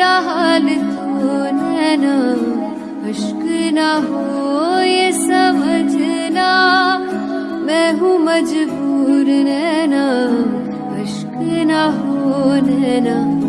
रहल तो अश्क न हो ये समझना मैं हूँ मजबूर नैना अश्क न हो नैना।